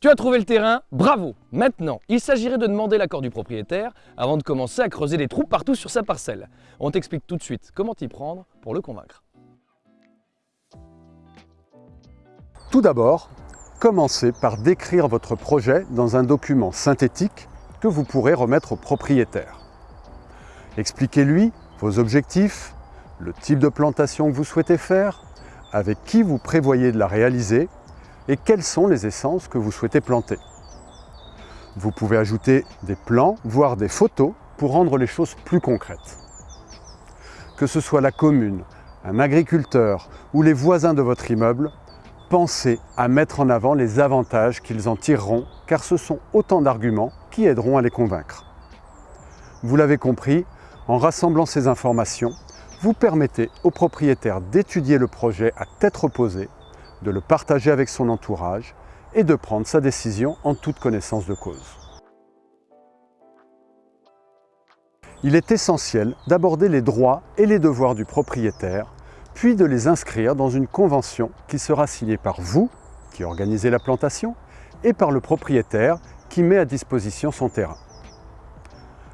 Tu as trouvé le terrain, bravo Maintenant, il s'agirait de demander l'accord du propriétaire avant de commencer à creuser des trous partout sur sa parcelle. On t'explique tout de suite comment t'y prendre pour le convaincre. Tout d'abord, commencez par décrire votre projet dans un document synthétique que vous pourrez remettre au propriétaire. Expliquez-lui vos objectifs, le type de plantation que vous souhaitez faire, avec qui vous prévoyez de la réaliser et quelles sont les essences que vous souhaitez planter? Vous pouvez ajouter des plans, voire des photos pour rendre les choses plus concrètes. Que ce soit la commune, un agriculteur ou les voisins de votre immeuble, pensez à mettre en avant les avantages qu'ils en tireront car ce sont autant d'arguments qui aideront à les convaincre. Vous l'avez compris, en rassemblant ces informations, vous permettez au propriétaire d'étudier le projet à tête reposée de le partager avec son entourage et de prendre sa décision en toute connaissance de cause. Il est essentiel d'aborder les droits et les devoirs du propriétaire, puis de les inscrire dans une convention qui sera signée par vous, qui organisez la plantation, et par le propriétaire qui met à disposition son terrain.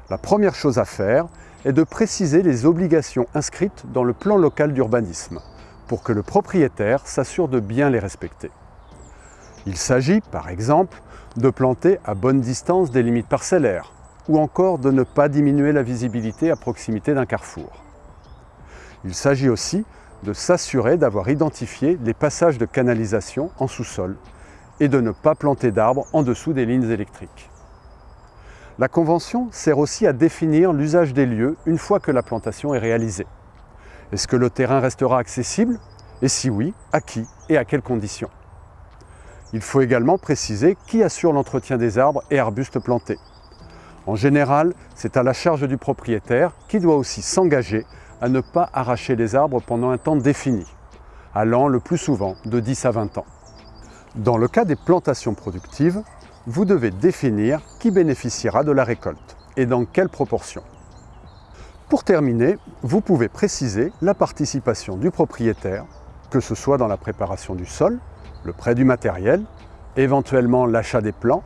La première chose à faire est de préciser les obligations inscrites dans le plan local d'urbanisme pour que le propriétaire s'assure de bien les respecter. Il s'agit, par exemple, de planter à bonne distance des limites parcellaires, ou encore de ne pas diminuer la visibilité à proximité d'un carrefour. Il s'agit aussi de s'assurer d'avoir identifié les passages de canalisation en sous-sol et de ne pas planter d'arbres en dessous des lignes électriques. La Convention sert aussi à définir l'usage des lieux une fois que la plantation est réalisée. Est-ce que le terrain restera accessible? Et si oui, à qui et à quelles conditions? Il faut également préciser qui assure l'entretien des arbres et arbustes plantés. En général, c'est à la charge du propriétaire qui doit aussi s'engager à ne pas arracher les arbres pendant un temps défini, allant le plus souvent de 10 à 20 ans. Dans le cas des plantations productives, vous devez définir qui bénéficiera de la récolte et dans quelle proportion. Pour terminer, vous pouvez préciser la participation du propriétaire, que ce soit dans la préparation du sol, le prêt du matériel, éventuellement l'achat des plants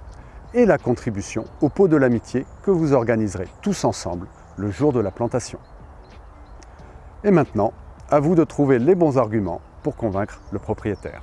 et la contribution au pot de l'amitié que vous organiserez tous ensemble le jour de la plantation. Et maintenant, à vous de trouver les bons arguments pour convaincre le propriétaire.